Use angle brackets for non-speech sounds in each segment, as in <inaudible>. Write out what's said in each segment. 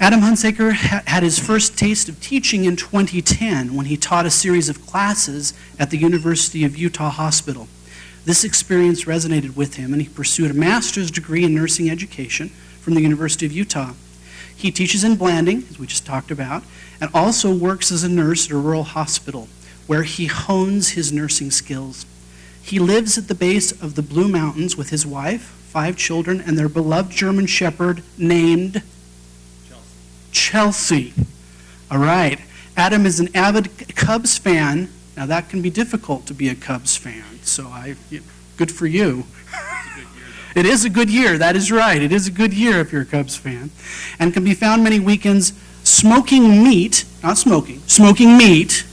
Adam Hunsaker ha- had his first taste of teaching in 2010 when he taught a series of classes at the University of Utah Hospital. This experience resonated with him, and he pursued a master's degree in nursing education from the University of Utah. He teaches in Blanding, as we just talked about, and also works as a nurse at a rural hospital where he hones his nursing skills. He lives at the base of the Blue Mountains with his wife, five children, and their beloved German Shepherd named Chelsea. All right. Adam is an avid Cubs fan. Now, that can be difficult to be a Cubs fan, so I, good for you. It is a good year, that is right. It is a good year if you're a Cubs fan. And can be found many weekends smoking meat, not smoking, smoking meat,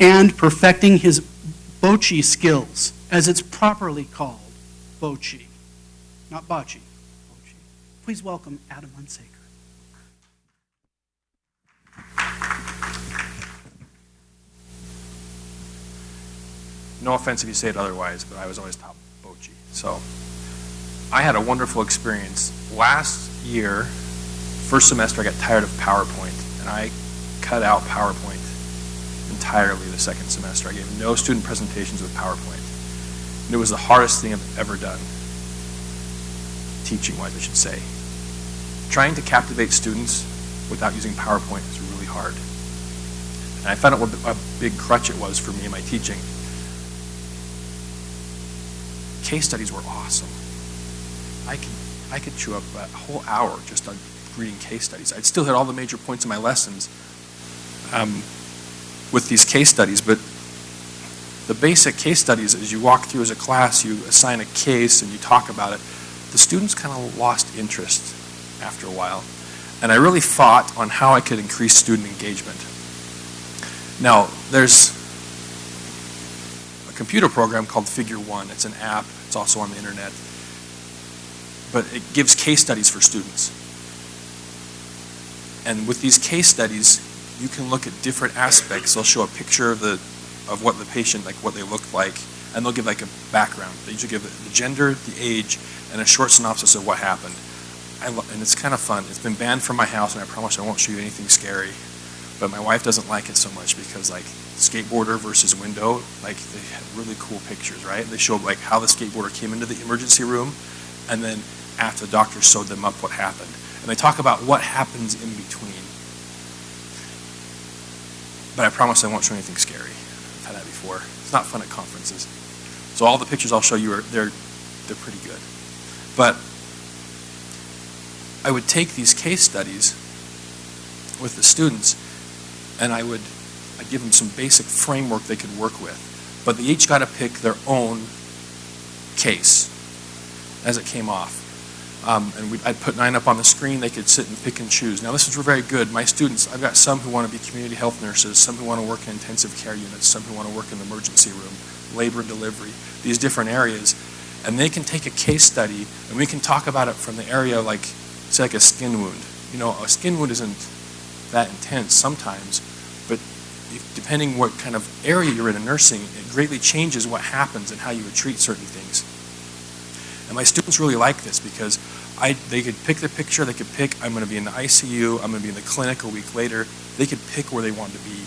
and perfecting his bocce skills, as it's properly called, bocce, not bocce. bocce. Please welcome Adam Hunsaker. No offense if you say it otherwise, but I was always top bochi. So I had a wonderful experience. Last year, first semester, I got tired of PowerPoint, and I cut out PowerPoint entirely the second semester. I gave no student presentations with PowerPoint. And it was the hardest thing I've ever done, teaching-wise, I should say. Trying to captivate students without using PowerPoint is hard. And I found out what a big crutch it was for me in my teaching. Case studies were awesome. I could, I could chew up a whole hour just on reading case studies. I'd still hit all the major points in my lessons um, with these case studies, but the basic case studies, as you walk through as a class, you assign a case and you talk about it, the students kind of lost interest after a while. And I really fought on how I could increase student engagement. Now, there's a computer program called Figure One. It's an app, it's also on the internet but it gives case studies for students. And with these case studies, you can look at different aspects. They'll show a picture of the of what the patient, like what they look like, and they'll give like a background. They usually give the gender, the age, and a short synopsis of what happened. And it's kind of fun. It's been banned from my house, and I promise I won't show you anything scary. But my wife doesn't like it so much because like skateboarder versus window, like they have really cool pictures, right? They show like how the skateboarder came into the emergency room, and then after the doctor sewed them up what happened. And they talk about what happens in between. But I promise I won't show anything scary. I've had that before. It's not fun at conferences. So all the pictures I'll show you are they're they're pretty good. But I would take these case studies with the students and I would I'd give them some basic framework they could work with. But they each got to pick their own case as it came off. Um, and I'd put nine up on the screen. They could sit and pick and choose. Now, this is very good. My students, I've got some who want to be community health nurses, some who want to work in intensive care units, some who want to work in the emergency room, labor and delivery, these different areas. And they can take a case study, and we can talk about it from the area like, say, like a skin wound. You know, a skin wound isn't that intense sometimes, but if, depending what kind of area you're in in nursing, it greatly changes what happens and how you would treat certain things. And my students really like this because I, they could pick the picture, they could pick, I'm going to be in the ICU, I'm going to be in the clinic a week later. They could pick where they want to be.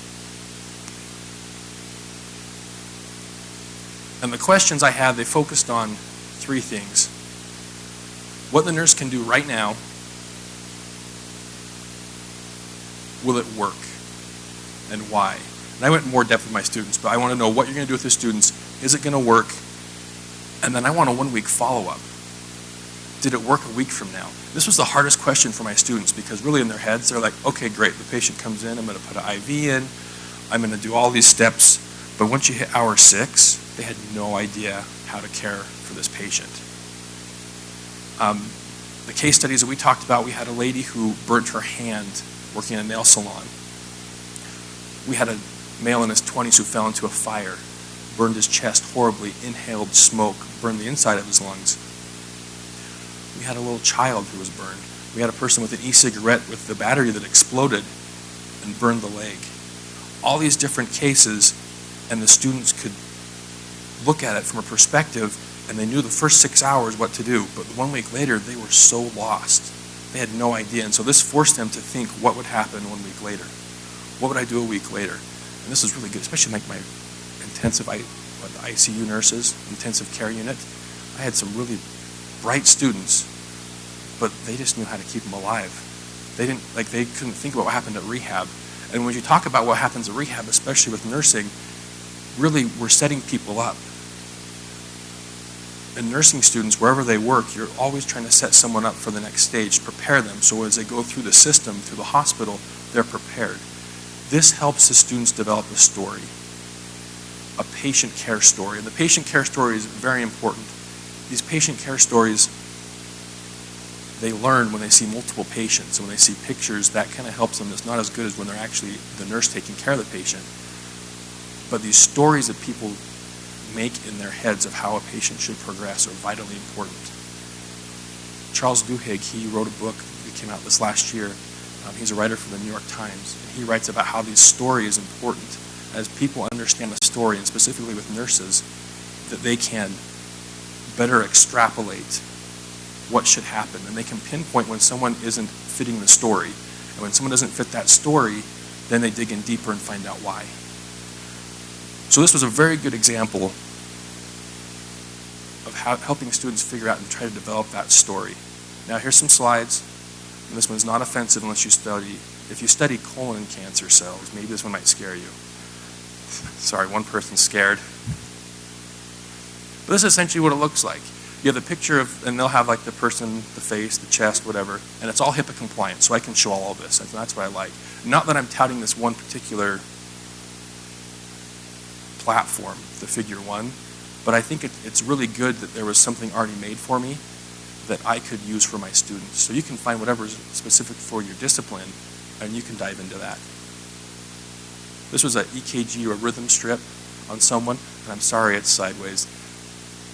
And the questions I had, they focused on three things. What the nurse can do right now, will it work, and why? And I went more depth with my students, but I want to know what you're going to do with the students. Is it going to work? And then I want a one week follow up. Did it work a week from now? This was the hardest question for my students because really in their heads they're like, okay, great, the patient comes in, I'm going to put an IV in, I'm going to do all these steps. But once you hit hour six, they had no idea how to care for this patient. Um, the case studies that we talked about, we had a lady who burnt her hand working in a nail salon. We had a male in his 20s who fell into a fire burned his chest horribly, inhaled smoke, burned the inside of his lungs. We had a little child who was burned. We had a person with an e-cigarette with the battery that exploded and burned the leg. All these different cases, and the students could look at it from a perspective, and they knew the first six hours what to do. But one week later, they were so lost. They had no idea. And so this forced them to think what would happen one week later. What would I do a week later? And this is really good, especially like my intensive I, what, the ICU nurses, intensive care unit. I had some really bright students, but they just knew how to keep them alive. They didn't like they couldn't think about what happened at rehab. And when you talk about what happens at rehab, especially with nursing, really we're setting people up. And nursing students, wherever they work, you're always trying to set someone up for the next stage, prepare them so as they go through the system, through the hospital, they're prepared. This helps the students develop a story, a patient care story. And the patient care story is very important. These patient care stories, they learn when they see multiple patients and when they see pictures, that kind of helps them. It's not as good as when they're actually the nurse taking care of the patient. But these stories of people make in their heads of how a patient should progress are vitally important. Charles Duhigg, he wrote a book that came out this last year. Um, he's a writer for the New York Times. And he writes about how this story is important. As people understand the story, and specifically with nurses, that they can better extrapolate what should happen. And they can pinpoint when someone isn't fitting the story. And when someone doesn't fit that story, then they dig in deeper and find out why. So this was a very good example helping students figure out and try to develop that story. Now here's some slides. And this one's not offensive unless you study, if you study colon cancer cells, maybe this one might scare you. <laughs> Sorry, one person's scared. But this is essentially what it looks like. You have the picture of, and they'll have like the person, the face, the chest, whatever, and it's all HIPAA compliant, so I can show all of this. And that's what I like. Not that I'm touting this one particular platform, the figure one, but I think it, it's really good that there was something already made for me that I could use for my students. So you can find whatever is specific for your discipline, and you can dive into that. This was an EKG or rhythm strip on someone, and I'm sorry it's sideways.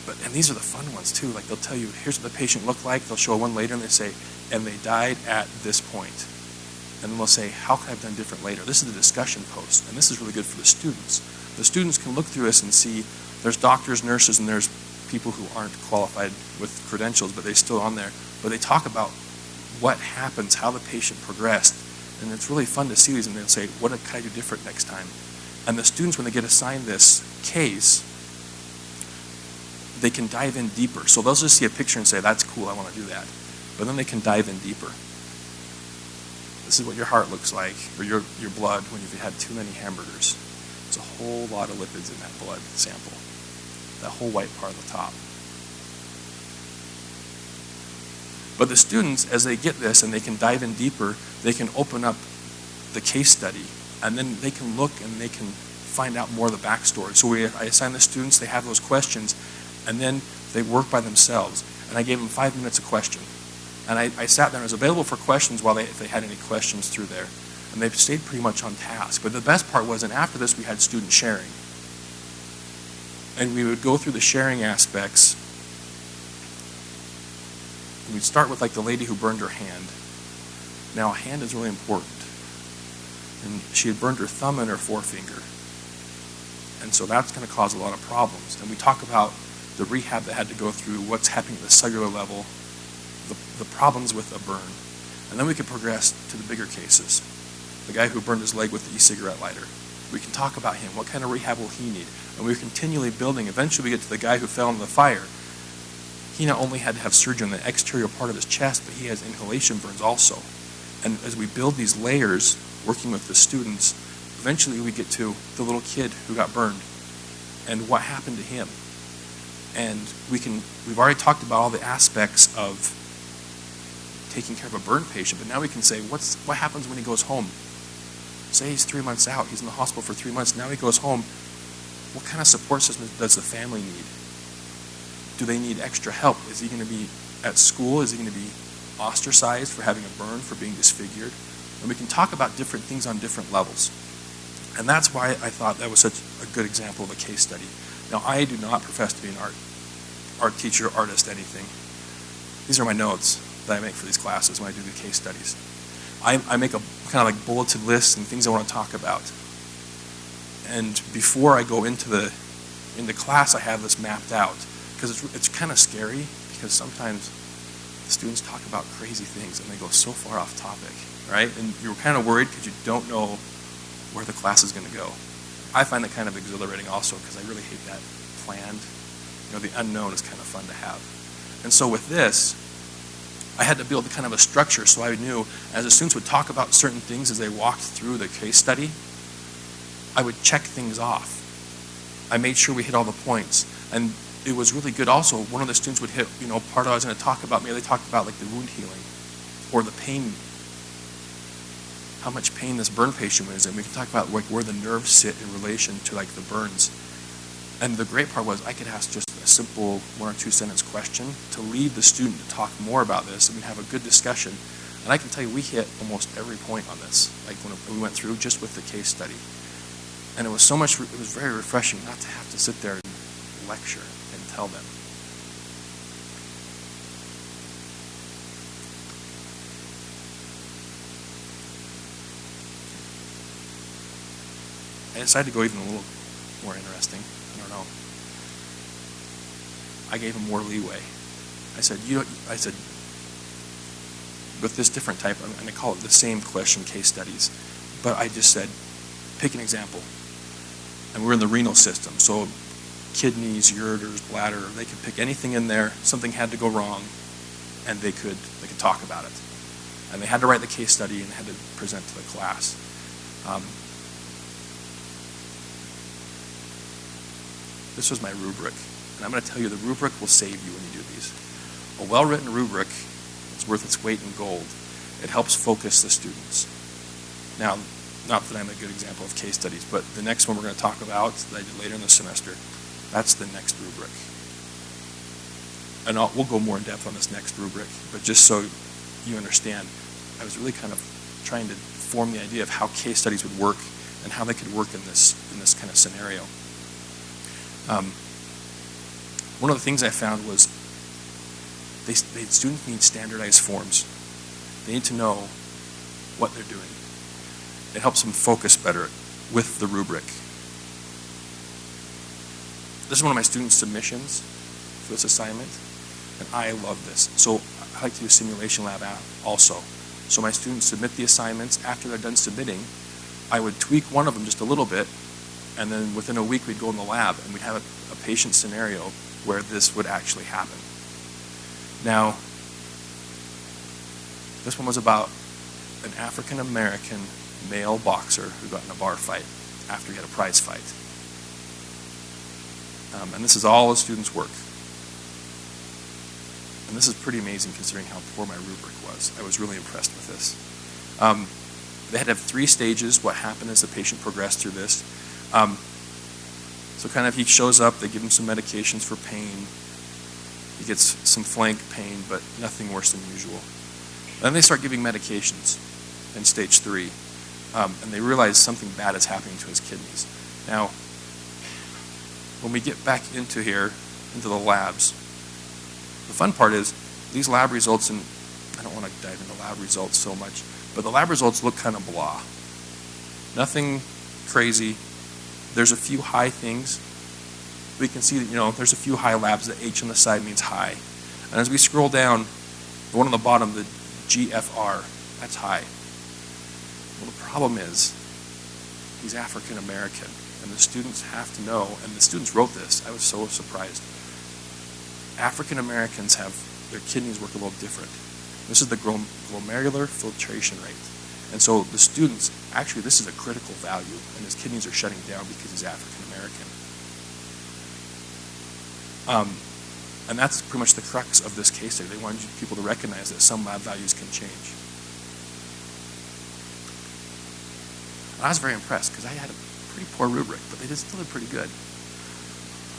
But and these are the fun ones too. Like they'll tell you, here's what the patient looked like. They'll show one later, and they say, and they died at this point. And then they'll say, how could I have done different later? This is the discussion post, and this is really good for the students. The students can look through this and see there's doctors, nurses, and there's people who aren't qualified with credentials, but they're still on there. But they talk about what happens, how the patient progressed, and it's really fun to see these. And they'll say, "What can I do different next time?" And the students, when they get assigned this case, they can dive in deeper. So they'll just see a picture and say, "That's cool, I want to do that," but then they can dive in deeper. This is what your heart looks like, or your your blood when you've had too many hamburgers. There's a whole lot of lipids in that blood sample that whole white part at the top. But the students, as they get this and they can dive in deeper, they can open up the case study and then they can look and they can find out more of the backstory. So we, I assign the students, they have those questions, and then they work by themselves. And I gave them five minutes a question. And I, I sat there and was available for questions while they, if they had any questions through there. And they stayed pretty much on task. But the best part was, and after this, we had student sharing and we would go through the sharing aspects. And we'd start with like the lady who burned her hand. Now, a hand is really important. And she had burned her thumb and her forefinger. And so that's going to cause a lot of problems. And we talk about the rehab that had to go through, what's happening at the cellular level, the, the problems with a burn. And then we could progress to the bigger cases. The guy who burned his leg with the e-cigarette lighter. We can talk about him. What kind of rehab will he need? And we are continually building. Eventually, we get to the guy who fell into the fire. He not only had to have surgery on the exterior part of his chest, but he has inhalation burns also. And as we build these layers, working with the students, eventually we get to the little kid who got burned and what happened to him. And we can, we've already talked about all the aspects of taking care of a burn patient, but now we can say, what's, what happens when he goes home? Say he's three months out, he's in the hospital for three months, now he goes home what kind of support system does the family need? Do they need extra help? Is he going to be at school? Is he going to be ostracized for having a burn, for being disfigured? And we can talk about different things on different levels. And that's why I thought that was such a good example of a case study. Now, I do not profess to be an art, art teacher, artist, anything. These are my notes that I make for these classes when I do the case studies. I, I make a kind of like bulleted list and things I want to talk about and before I go into the into class, I have this mapped out because it's it's kind of scary because sometimes the students talk about crazy things and they go so far off topic, right? And you're kind of worried because you don't know where the class is going to go. I find that kind of exhilarating also because I really hate that planned. You know, the unknown is kind of fun to have. And so with this, I had to build kind of a structure so I knew as the students would talk about certain things as they walked through the case study, I would check things off. I made sure we hit all the points. And it was really good also. One of the students would hit, you know, part I was going to talk about, maybe they talked about like the wound healing or the pain, how much pain this burn patient was in. We could talk about like where the nerves sit in relation to like the burns. And the great part was I could ask just a simple one or two sentence question to lead the student to talk more about this and we'd have a good discussion. And I can tell you we hit almost every point on this, like when we went through just with the case study. And it was so much, it was very refreshing not to have to sit there and lecture and tell them. I decided to go even a little more interesting. I know. I gave him more leeway. I said, you I said, with this different type, I'm going to call it the same question case studies, but I just said, pick an example. And we're in the renal system, so kidneys, ureters, bladder, they could pick anything in there. Something had to go wrong, and they could they could talk about it. And they had to write the case study and had to present to the class. Um, this was my rubric, and I'm going to tell you the rubric will save you when you do these. A well-written rubric is worth its weight in gold. It helps focus the students. Now, not that I'm a good example of case studies, but the next one we're going to talk about that I did later in the semester, that's the next rubric. And I'll, we'll go more in depth on this next rubric, but just so you understand, I was really kind of trying to form the idea of how case studies would work and how they could work in this in this kind of scenario. Um, one of the things I found was they, they, students need standardized forms. They need to know what they're doing. It helps them focus better with the rubric. This is one of my students' submissions for this assignment, and I love this. So I like to do simulation lab app also. So my students submit the assignments. After they're done submitting, I would tweak one of them just a little bit, and then within a week we'd go in the lab and we'd have a, a patient scenario where this would actually happen. Now, this one was about an African American male boxer who got in a bar fight after he had a prize fight. Um, and this is all the students' work. And this is pretty amazing considering how poor my rubric was. I was really impressed with this. Um, they had to have three stages, what happened as the patient progressed through this. Um, so kind of he shows up, they give him some medications for pain. He gets some flank pain, but nothing worse than usual. Then they start giving medications in stage three, um, and they realize something bad is happening to his kidneys. Now, when we get back into here, into the labs, the fun part is these lab results, and I don't want to dive into lab results so much, but the lab results look kind of blah. Nothing crazy. There's a few high things. We can see that, you know, there's a few high labs. The H on the side means high. And as we scroll down, the one on the bottom, the GFR, that's high. Well, the problem is he's African American, and the students have to know, and the students wrote this. I was so surprised. African Americans have their kidneys work a little different. This is the glomerular filtration rate. And so the students, actually, this is a critical value, and his kidneys are shutting down because he's African American. Um, and that's pretty much the crux of this case study. They wanted people to recognize that some lab values can change. And I was very impressed because I had a pretty poor rubric, but they did still did pretty good.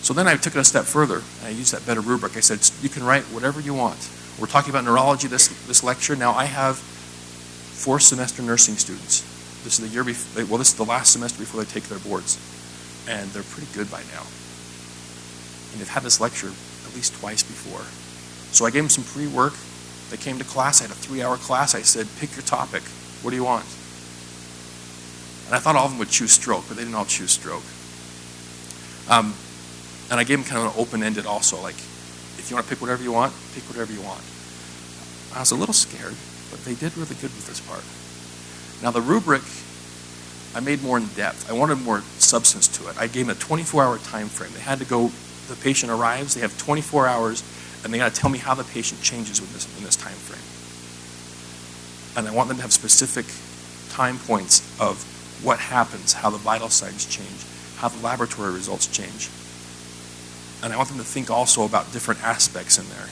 So then I took it a step further, and I used that better rubric. I said, you can write whatever you want. We're talking about neurology this, this lecture. Now I have fourth semester nursing students. This is the year before, well, this is the last semester before they take their boards. And they're pretty good by now. And they've had this lecture at least twice before. So I gave them some pre-work. They came to class. I had a three-hour class. I said, pick your topic. What do you want? And I thought all of them would choose stroke, but they didn't all choose stroke. Um, and I gave them kind of an open-ended also, like, if you want to pick whatever you want, pick whatever you want. I was a little scared, but they did really good with this part. Now, the rubric, I made more in depth. I wanted more substance to it. I gave them a 24-hour time frame. They had to go, the patient arrives, they have 24 hours, and they got to tell me how the patient changes with this, in this time frame. And I want them to have specific time points of what happens, how the vital signs change, how the laboratory results change. And I want them to think also about different aspects in there.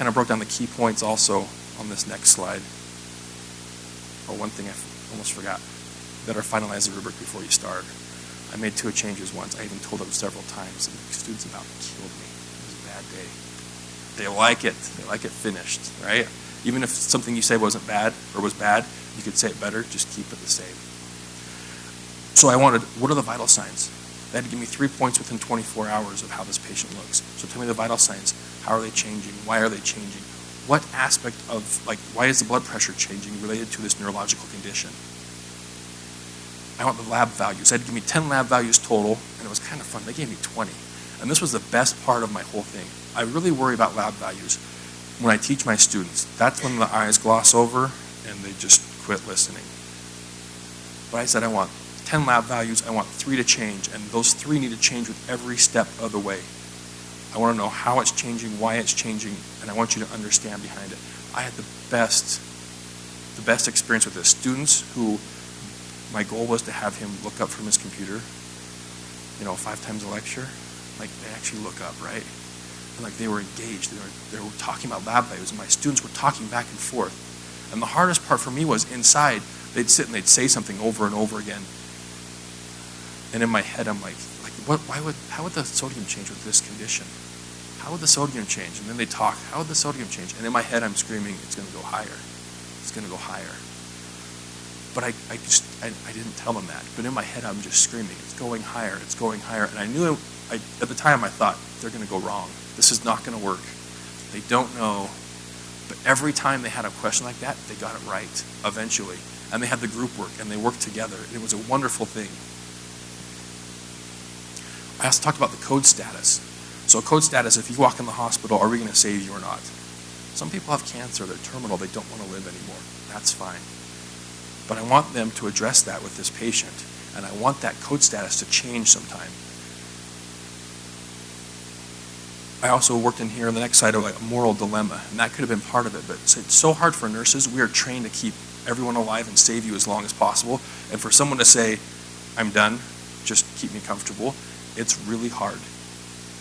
Kind of broke down the key points also on this next slide. Oh, one thing I almost forgot. Better finalize the rubric before you start. I made two changes once. I even told them several times, and the students about killed me. It was a bad day. They like it. They like it finished, right? Even if something you say wasn't bad or was bad, you could say it better, just keep it the same. So I wanted, what are the vital signs? They had to give me three points within 24 hours of how this patient looks. So tell me the vital signs. How are they changing? Why are they changing? What aspect of, like, why is the blood pressure changing related to this neurological condition? I want the lab values. They had to give me 10 lab values total, and it was kind of fun. They gave me 20. And this was the best part of my whole thing. I really worry about lab values when I teach my students. That's when the eyes gloss over and they just quit listening. But I said I want 10 lab values, I want three to change, and those three need to change with every step of the way. I want to know how it's changing, why it's changing, and I want you to understand behind it. I had the best, the best experience with this. Students who my goal was to have him look up from his computer, you know, five times a lecture, like they actually look up, right? And like they were engaged, they were, they were talking about lab values, and my students were talking back and forth. And the hardest part for me was inside, they'd sit and they'd say something over and over again. And in my head, I'm like, like what, why would, how would the sodium change with this condition? How would the sodium change? And then they talk, how would the sodium change? And in my head, I'm screaming, it's going to go higher. It's going to go higher. But I, I just, I, I didn't tell them that. But in my head, I'm just screaming, it's going higher, it's going higher. And I knew, I, at the time, I thought, they're going to go wrong. This is not going to work. They don't know. But every time they had a question like that, they got it right eventually. And they had the group work, and they worked together. And It was a wonderful thing. I also talked about the code status. So code status, if you walk in the hospital, are we going to save you or not? Some people have cancer, they're terminal, they don't want to live anymore. That's fine. But I want them to address that with this patient, and I want that code status to change sometime. I also worked in here on the next side of a moral dilemma, and that could have been part of it. But it's so hard for nurses. We are trained to keep everyone alive and save you as long as possible. And for someone to say, I'm done, just keep me comfortable, it's really hard.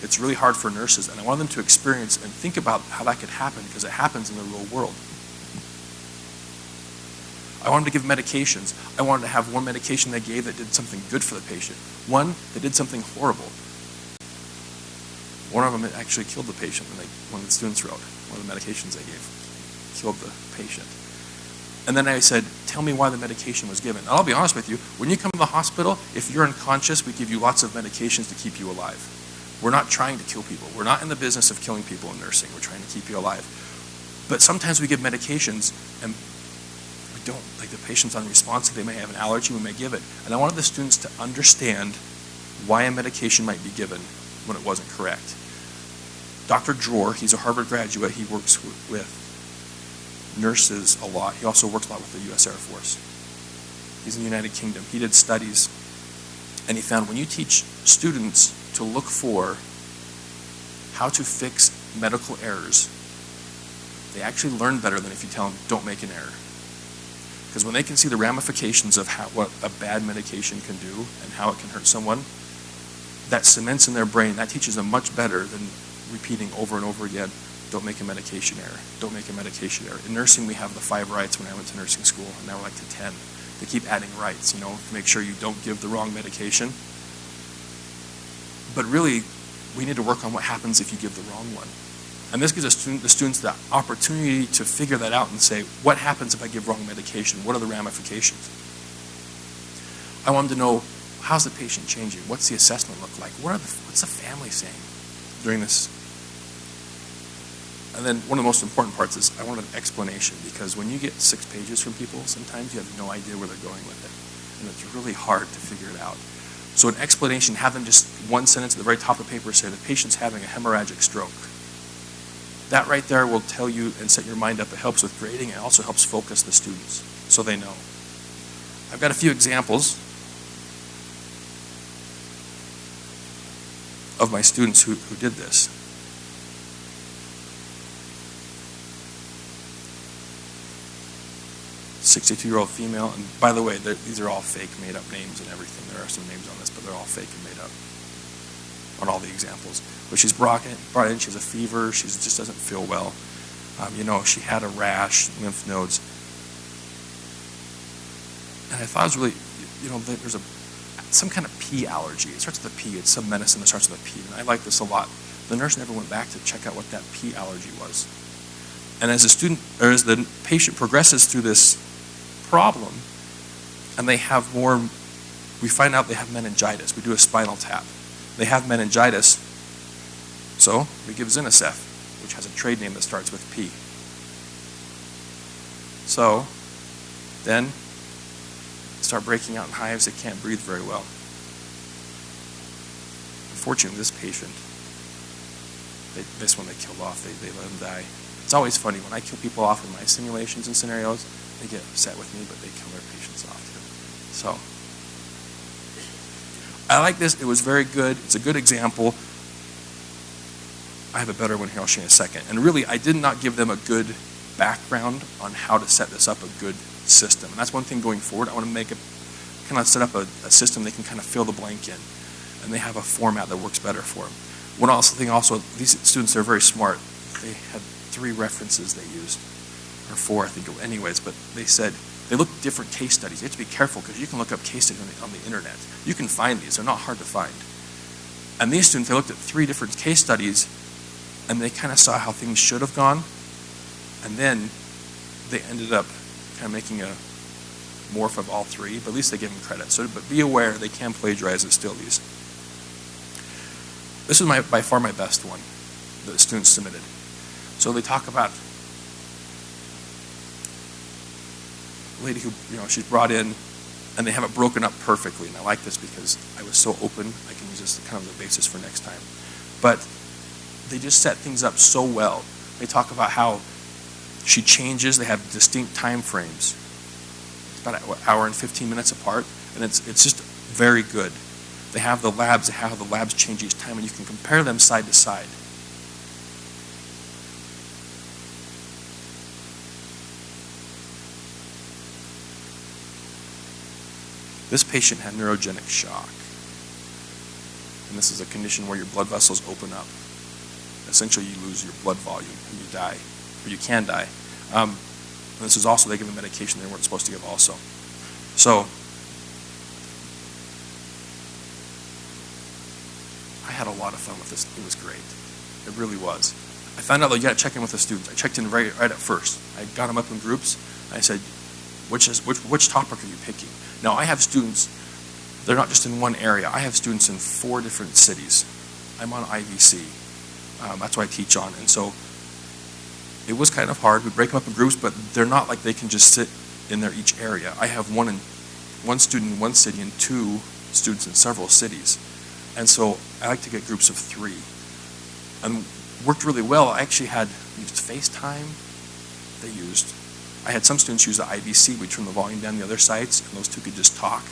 It's really hard for nurses. And I want them to experience and think about how that could happen because it happens in the real world. I wanted to give medications. I wanted to have one medication they gave that did something good for the patient, one that did something horrible. One of them actually killed the patient when they, one of the students wrote. One of the medications they gave killed the patient. And then I said, tell me why the medication was given. And I'll be honest with you, when you come to the hospital, if you're unconscious, we give you lots of medications to keep you alive. We're not trying to kill people. We're not in the business of killing people in nursing. We're trying to keep you alive. But sometimes we give medications and we don't. Like the patient's unresponsive, they may have an allergy, we may give it. And I wanted the students to understand why a medication might be given when it wasn't correct. Dr. Dror, he's a Harvard graduate, he works with nurses a lot. He also works a lot with the U.S. Air Force. He's in the United Kingdom. He did studies, and he found when you teach students to look for how to fix medical errors, they actually learn better than if you tell them, don't make an error. Because when they can see the ramifications of how, what a bad medication can do and how it can hurt someone, that cements in their brain, that teaches them much better than repeating over and over again, don't make a medication error, don't make a medication error. In nursing, we have the five rights when I went to nursing school, and now we're like to 10. They keep adding rights, you know, to make sure you don't give the wrong medication. But really, we need to work on what happens if you give the wrong one. And this gives the, student, the students the opportunity to figure that out and say, what happens if I give wrong medication? What are the ramifications? I want them to know, how's the patient changing? What's the assessment look like? What are the, what's the family saying during this? And then one of the most important parts is I want an explanation because when you get six pages from people, sometimes you have no idea where they're going with it. And it's really hard to figure it out. So an explanation, have them just one sentence at the very top of the paper say the patient's having a hemorrhagic stroke. That right there will tell you and set your mind up. It helps with grading. It also helps focus the students so they know. I've got a few examples of my students who, who did this. Sixty-two-year-old female, and by the way, these are all fake, made-up names and everything. There are some names on this, but they're all fake and made up on all the examples. But she's brought in, brought in she has a fever, she just doesn't feel well. Um, you know, she had a rash, lymph nodes. And I thought it was really, you know, there's a some kind of pea allergy. It starts with a P. It's some medicine that starts with a P. And I like this a lot. The nurse never went back to check out what that pea allergy was. And as the student or as the patient progresses through this problem, and they have more, we find out they have meningitis. We do a spinal tap. They have meningitis, so we give Zinacef, which has a trade name that starts with P. So then start breaking out in hives. They can't breathe very well. Unfortunately, this patient, they, this one they killed off. They, they let him die. It's always funny when I kill people off in my simulations and scenarios. They get upset with me, but they kill their patients off too. So I like this. It was very good. It's a good example. I have a better one here. I'll show you in a second. And really, I did not give them a good background on how to set this up a good system. And that's one thing going forward. I want to make it kind of set up a, a system they can kind of fill the blank in. And they have a format that works better for them. One also thing also, these students are very smart. They had three references they used, or four, I think. Anyways, but they said they looked at different case studies. You have to be careful because you can look up case studies on the, on the internet. You can find these. They're not hard to find. And these students, they looked at three different case studies, and they kind of saw how things should have gone, and then they ended up kind of making a morph of all three, but at least they give them credit. So, but be aware they can plagiarize and steal these. This is my, by far my best one that students submitted. So they talk about lady who, you know, she's brought in and they have it broken up perfectly. And I like this because I was so open, I can use this kind of the basis for next time. But they just set things up so well. They talk about how she changes, they have distinct time frames. It's about an hour and 15 minutes apart, and it's, it's just very good. They have the labs, they have how the labs change each time, and you can compare them side to side. This patient had neurogenic shock. And this is a condition where your blood vessels open up. Essentially, you lose your blood volume and you die, or you can die. Um, this is also, they give a medication they weren't supposed to give also. So, I had a lot of fun with this. It was great. It really was. I found out that you got to check in with the students. I checked in right, right at first. I got them up in groups. I said, which, is, which, which topic are you picking? Now, I have students, they're not just in one area. I have students in four different cities. I'm on IVC. Um, that's what I teach on. And so it was kind of hard. We break them up in groups, but they're not like they can just sit in their each area. I have one in one student in one city and two students in several cities. And so I like to get groups of three. And worked really well. I actually had used FaceTime. They used I had some students use the IVC. We turned the volume down the other sites, and those two could just talk.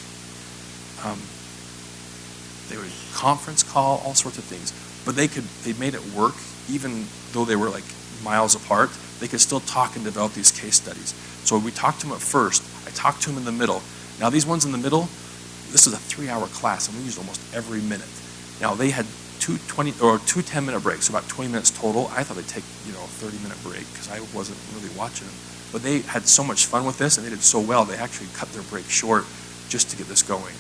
Um, they would conference call, all sorts of things. But they could, they made it work, even though they were like miles apart. They could still talk and develop these case studies. So we talked to them at first. I talked to them in the middle. Now these ones in the middle, this is a three-hour class, and we used almost every minute. Now they had two 20 or two 10-minute breaks, so about 20 minutes total. I thought they'd take you know a 30-minute break because I wasn't really watching them. But they had so much fun with this, and they did so well. They actually cut their break short just to get this going.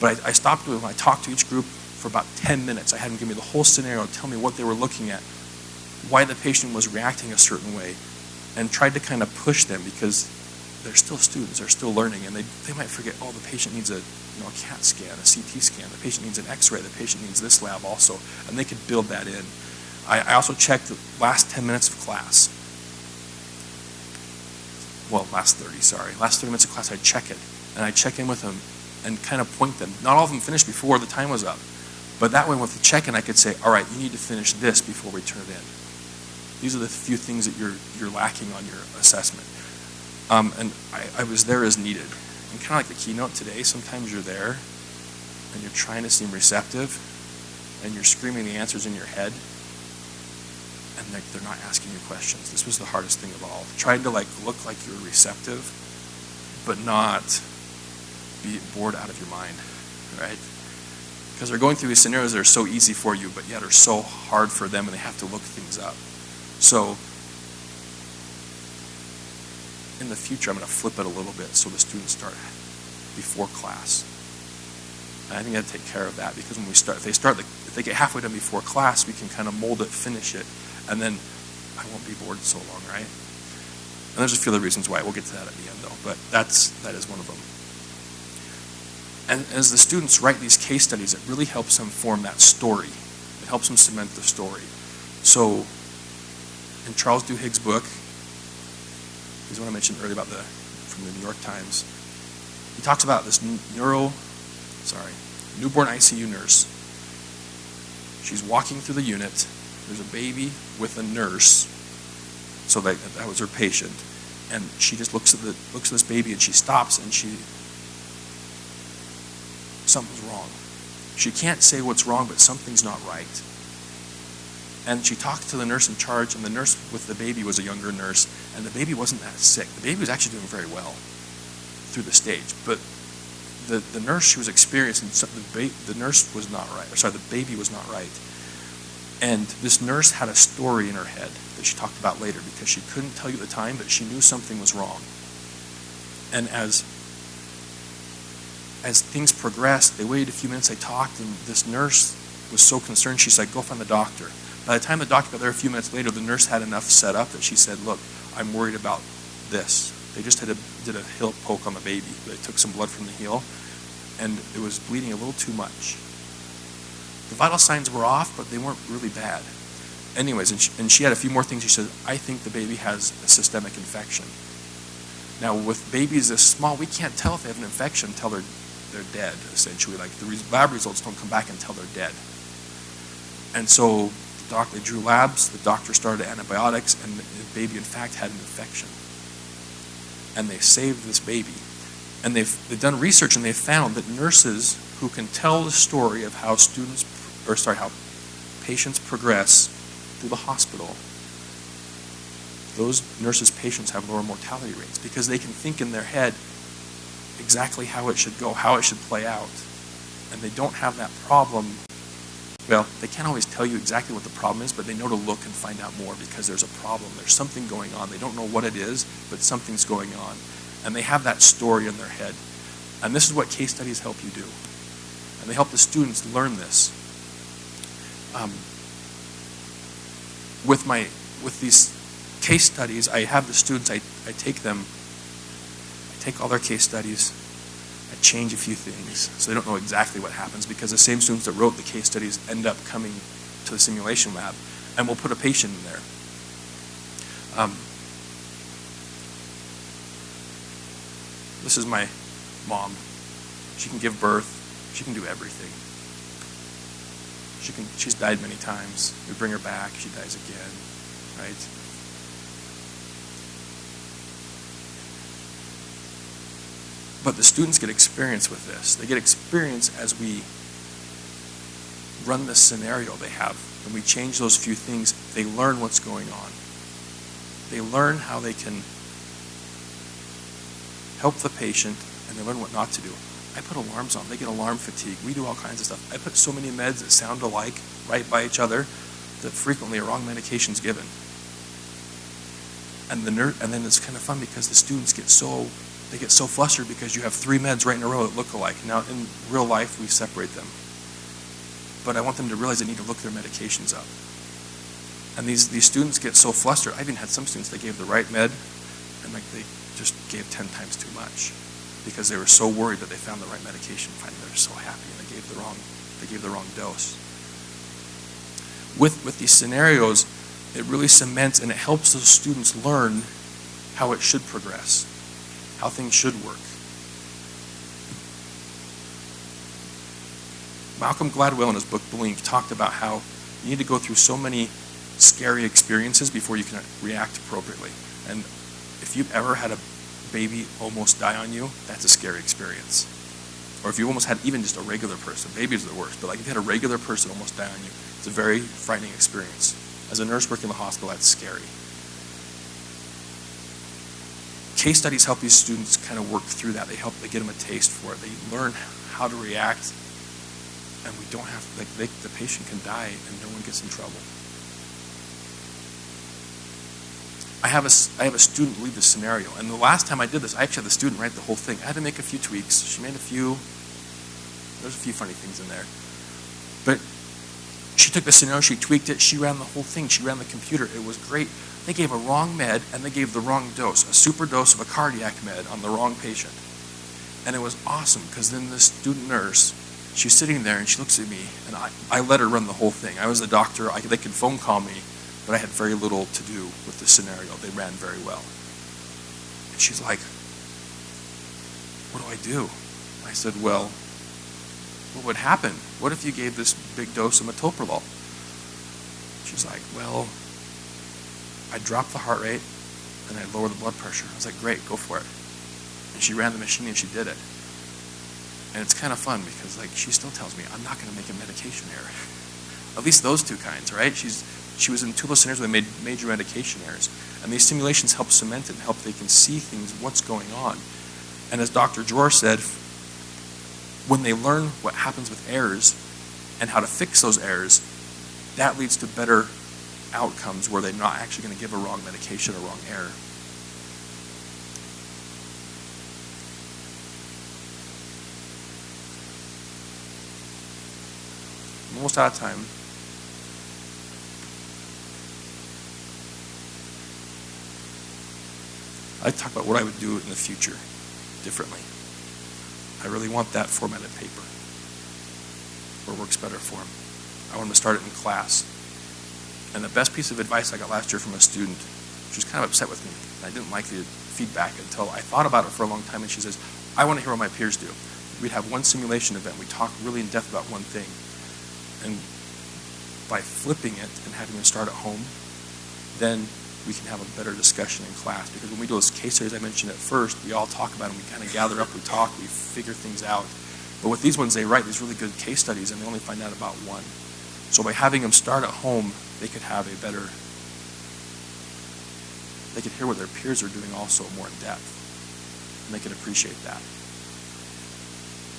But I, I stopped with them. I talked to each group for about 10 minutes. I had them give me the whole scenario, tell me what they were looking at, why the patient was reacting a certain way, and tried to kind of push them because they're still students, they're still learning, and they, they might forget, oh, the patient needs a, you know, a CAT scan, a CT scan, the patient needs an x-ray, the patient needs this lab also, and they could build that in. I, I also checked the last 10 minutes of class. Well, last 30, sorry. Last 30 minutes of class, I'd check it, and I'd check in with them and kind of point them. Not all of them finished before the time was up, but that way with the check-in, I could say, all right, you need to finish this before we turn it in. These are the few things that you're, you're lacking on your assessment. Um, and I, I was there as needed. And kind of like the keynote today, sometimes you're there and you're trying to seem receptive and you're screaming the answers in your head and like they're not asking you questions. This was the hardest thing of all. Trying to like look like you're receptive, but not be bored out of your mind, right? Because they're going through these scenarios that are so easy for you, but yet are so hard for them and they have to look things up. So in the future, I'm going to flip it a little bit so the students start before class. And I think I have to take care of that because when we start, if they start, the, if they get halfway done before class, we can kind of mold it, finish it, and then I won't be bored so long, right? And there's a few other reasons why. We'll get to that at the end, though. But that's that is one of them. And as the students write these case studies, it really helps them form that story. It helps them cement the story. So, in Charles Duhigg's book, he's one I mentioned earlier about the from the New York Times. He talks about this neuro, sorry, newborn ICU nurse. She's walking through the unit. There's a baby with a nurse. So that, that was her patient. And she just looks at the looks at this baby and she stops and she something's wrong. She can't say what's wrong, but something's not right. And she talked to the nurse in charge, and the nurse with the baby was a younger nurse, and the baby wasn't that sick. The baby was actually doing very well through the stage, but the, the nurse she was experiencing, the, the nurse was not right. Or sorry, the baby was not right. And this nurse had a story in her head that she talked about later because she couldn't tell you the time, but she knew something was wrong. And as as things progressed, they waited a few minutes, they talked, and this nurse was so concerned, she said, Go find the doctor. By the time the doctor got there a few minutes later, the nurse had enough set up that she said, Look, I'm worried about this. They just had a, did a heel poke on the baby. They took some blood from the heel, and it was bleeding a little too much. The vital signs were off, but they weren't really bad. Anyways, and she, and she had a few more things. She said, I think the baby has a systemic infection. Now, with babies this small, we can't tell if they have an infection until they're they're dead, essentially. Like the lab results don't come back until they're dead. And so the doc, they drew labs, the doctor started antibiotics, and the baby, in fact, had an infection. And they saved this baby. And they've, they've done research and they've found that nurses who can tell the story of how students, or sorry, how patients progress through the hospital, those nurses' patients have lower mortality rates because they can think in their head, exactly how it should go, how it should play out. And they don't have that problem. Well, they can't always tell you exactly what the problem is, but they know to look and find out more because there's a problem. There's something going on. They don't know what it is, but something's going on. And they have that story in their head. And this is what case studies help you do. And they help the students learn this. Um, with my with these case studies, I have the students, I, I take them I take all their case studies, I change a few things so they don't know exactly what happens because the same students that wrote the case studies end up coming to the simulation lab and we'll put a patient in there. Um, this is my mom. She can give birth. She can do everything. She can. She's died many times. We bring her back. She dies again, right? But the students get experience with this. They get experience as we run this scenario they have. and we change those few things, they learn what's going on. They learn how they can help the patient and they learn what not to do. I put alarms on. They get alarm fatigue. We do all kinds of stuff. I put so many meds that sound alike right by each other that frequently a wrong medication is given. And the ner- and then it's kind of fun because the students get so they get so flustered because you have three meds right in a row that look alike. Now, in real life, we separate them. But I want them to realize they need to look their medications up. And these, these students get so flustered. I even had some students that gave the right med, and like they just gave 10 times too much because they were so worried that they found the right medication. Finally, they're so happy and they gave the wrong, they gave the wrong dose. With, with these scenarios, it really cements and it helps those students learn how it should progress how things should work. Malcolm Gladwell in his book Blink talked about how you need to go through so many scary experiences before you can react appropriately. And if you've ever had a baby almost die on you, that's a scary experience. Or if you almost had even just a regular person, babies are the worst, but like if you had a regular person almost die on you, it's a very frightening experience. As a nurse working in the hospital, that's scary. Case studies help these students kind of work through that. They help, they get them a taste for it. They learn how to react, and we don't have, like, they, the patient can die and no one gets in trouble. I have a, I have a student lead the scenario, and the last time I did this, I actually had the student write the whole thing. I had to make a few tweaks. She made a few, there's a few funny things in there. But she took the scenario, she tweaked it, she ran the whole thing, she ran the computer. It was great. They gave a wrong med and they gave the wrong dose, a super dose of a cardiac med on the wrong patient. And it was awesome because then the student nurse, she's sitting there and she looks at me and I, I let her run the whole thing. I was the doctor, I, they could phone call me, but I had very little to do with the scenario. They ran very well. And she's like, What do I do? I said, Well, what would happen? What if you gave this big dose of metoprolol? She's like, Well, I drop the heart rate and I lower the blood pressure. I was like, Great, go for it. And she ran the machine and she did it. And it's kind of fun because like she still tells me I'm not going to make a medication error. <laughs> At least those two kinds, right? She's she was in two those scenarios where they made major medication errors, and these simulations help cement it and help they can see things, what's going on. And as Dr. Dror said, when they learn what happens with errors and how to fix those errors, that leads to better outcomes where they're not actually going to give a wrong medication or wrong error. I'm almost out of time. I talk about what I would do in the future differently. I really want that formatted paper it works better for them. I want them to start it in class. And the best piece of advice I got last year from a student, she was kind of upset with me. I didn't like the feedback until I thought about it for a long time, and she says, I want to hear what my peers do. We'd have one simulation event. We talk really in depth about one thing. And by flipping it and having them start at home, then we can have a better discussion in class. Because when we do those case studies I mentioned at first, we all talk about them, we kind of gather up, we talk, we figure things out. But with these ones, they write these really good case studies and they only find out about one. So by having them start at home, they could have a better, they could hear what their peers are doing also more in depth. And they could appreciate that.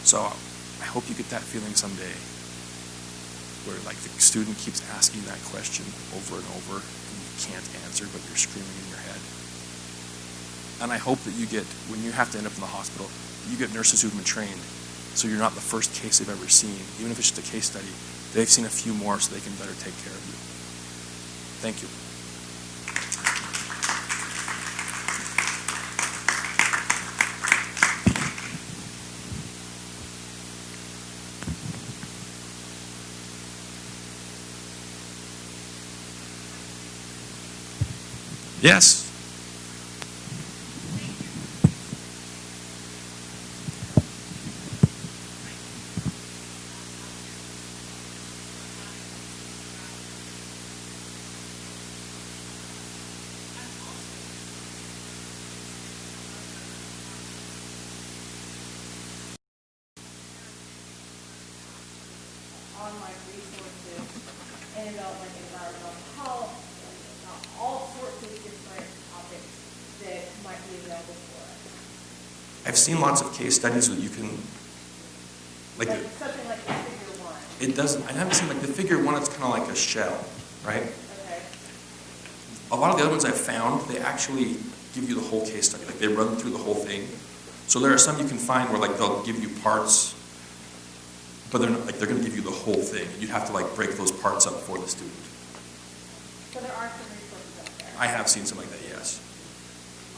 So I hope you get that feeling someday where like the student keeps asking that question over and over and can't answer but you're screaming in your head. And I hope that you get, when you have to end up in the hospital, you get nurses who've been trained so you're not the first case they've ever seen. Even if it's just a case study, they've seen a few more so they can better take care of you. Thank you. Yes. online resources and about like environmental health and uh, all sorts of different topics that might be available for us. I've seen lots of case studies that you can, like, something like the figure one, it doesn't, I haven't seen, like, the figure one, it's kind of like a shell, right? okay? A lot of the other ones I've found, they actually give you the whole case study, like they run through the whole thing. So there are some you can find where like they'll give you parts, but they're not, like they're gonna give you the whole thing. You'd have to like break those parts up for the student. So there are some resources out there. I have seen some like that, yes.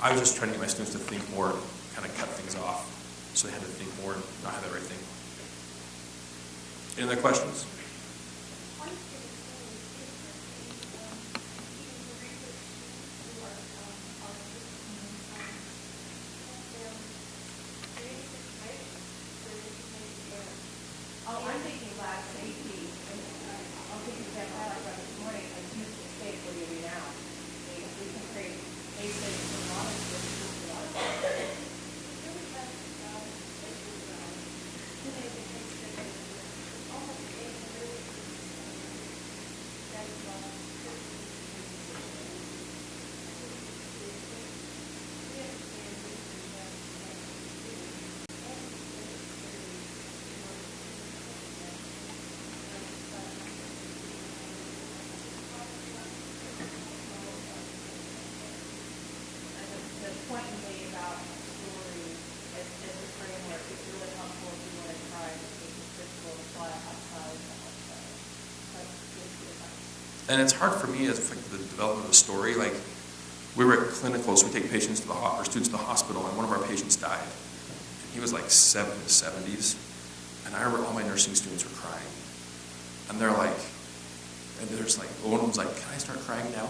I was just trying to get my students to think more, kind of cut things off, so they had to think more and not have everything. Any other questions? And it's hard for me as like the development of a story, like, we were at clinicals, we take patients to the, or students to the hospital, and one of our patients died. And He was like seven in seventies, and I remember all my nursing students were crying. And they're like, and there's like, one of them's like, can I start crying now?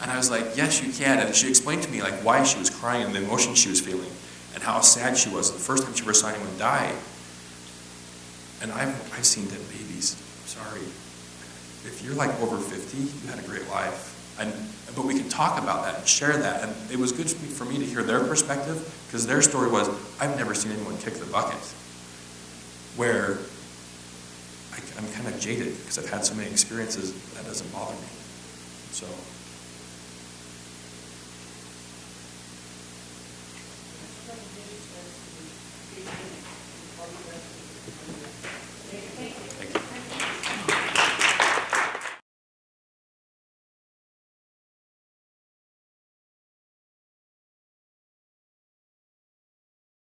And I was like, yes, you can. And she explained to me like why she was crying and the emotion she was feeling and how sad she was. The first time she ever saw anyone die. And I've, I've seen dead babies. Sorry. If you're like over 50, you had a great life. And, but we can talk about that and share that. And it was good for me, to hear their perspective because their story was, I've never seen anyone kick the bucket. Where I, I'm kind of jaded because I've had so many experiences that doesn't bother me. So.